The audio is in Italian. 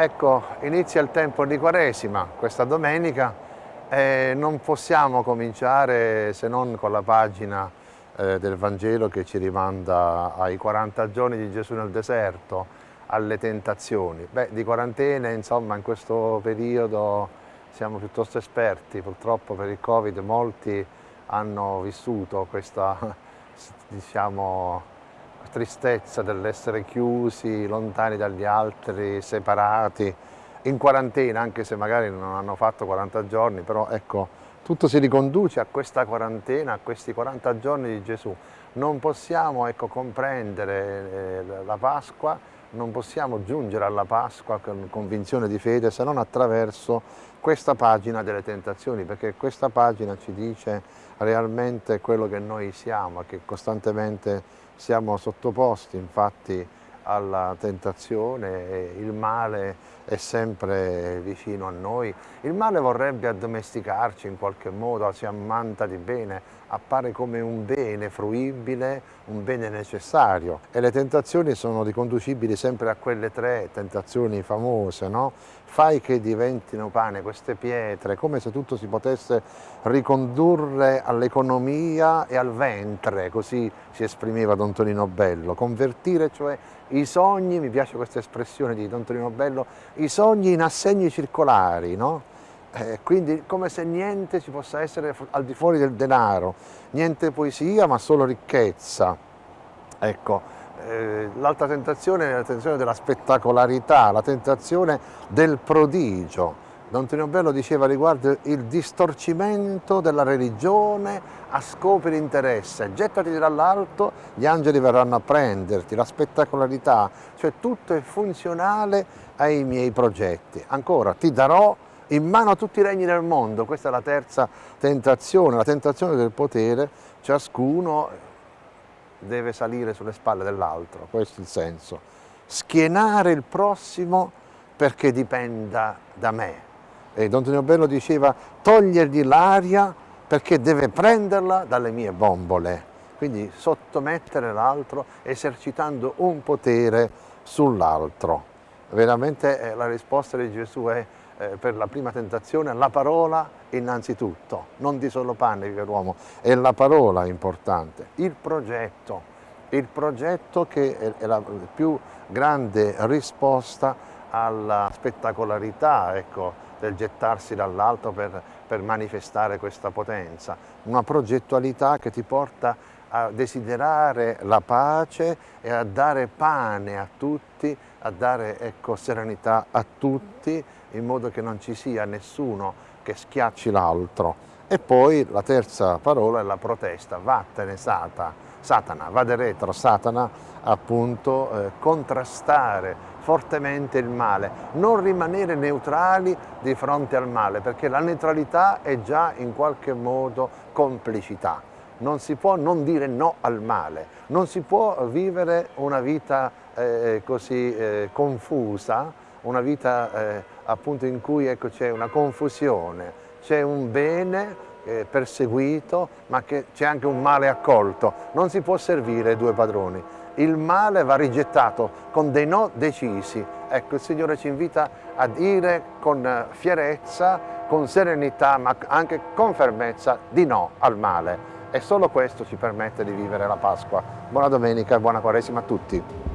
Ecco, inizia il tempo di Quaresima questa domenica e non possiamo cominciare se non con la pagina eh, del Vangelo che ci rimanda ai 40 giorni di Gesù nel deserto, alle tentazioni. Beh, di quarantene, insomma, in questo periodo siamo piuttosto esperti, purtroppo per il Covid molti hanno vissuto questa, diciamo, tristezza dell'essere chiusi, lontani dagli altri, separati, in quarantena, anche se magari non hanno fatto 40 giorni, però ecco, tutto si riconduce a questa quarantena, a questi 40 giorni di Gesù. Non possiamo ecco, comprendere eh, la Pasqua, non possiamo giungere alla Pasqua con convinzione di fede se non attraverso questa pagina delle tentazioni, perché questa pagina ci dice realmente quello che noi siamo, che costantemente siamo sottoposti infatti alla tentazione, il male è sempre vicino a noi. Il male vorrebbe addomesticarci in qualche modo, si ammanta di bene, appare come un bene fruibile, un bene necessario. E le tentazioni sono riconducibili sempre a quelle tre tentazioni famose, no? Fai che diventino pane queste pietre, come se tutto si potesse ricondurre all'economia e al ventre, così si esprimeva Don Tonino Bello. Convertire cioè i sogni, mi piace questa espressione di Don Tonino Bello, i sogni in assegni circolari, no? Eh, quindi come se niente ci possa essere al di fuori del denaro, niente poesia ma solo ricchezza. Ecco, eh, l'altra tentazione è la tentazione della spettacolarità, la tentazione del prodigio. Don Tonino Bello diceva riguardo il distorcimento della religione a scopi di interesse. Gettati dall'alto, gli angeli verranno a prenderti, la spettacolarità, cioè tutto è funzionale ai miei progetti. Ancora, ti darò in mano a tutti i regni del mondo, questa è la terza tentazione, la tentazione del potere, ciascuno deve salire sulle spalle dell'altro, questo è il senso. Schienare il prossimo perché dipenda da me, e Don Tonino Bello diceva togliergli l'aria perché deve prenderla dalle mie bombole, quindi sottomettere l'altro esercitando un potere sull'altro. Veramente eh, la risposta di Gesù è eh, per la prima tentazione la parola innanzitutto, non di solo pane che l'uomo, è la parola importante, il progetto, il progetto che è la più grande risposta alla spettacolarità, ecco, del gettarsi dall'alto per, per manifestare questa potenza, una progettualità che ti porta a desiderare la pace e a dare pane a tutti, a dare ecco, serenità a tutti, in modo che non ci sia nessuno che schiacci l'altro. E poi la terza parola è la protesta, vattene Sata, Satana, vade retro, Satana, appunto, eh, contrastare fortemente il male, non rimanere neutrali di fronte al male, perché la neutralità è già in qualche modo complicità. Non si può non dire no al male, non si può vivere una vita eh, così eh, confusa, una vita eh, appunto in cui ecco, c'è una confusione, c'è un bene eh, perseguito ma c'è anche un male accolto, non si può servire due padroni il male va rigettato con dei no decisi. Ecco, il Signore ci invita a dire con fierezza, con serenità, ma anche con fermezza di no al male. E solo questo ci permette di vivere la Pasqua. Buona domenica e buona Quaresima a tutti.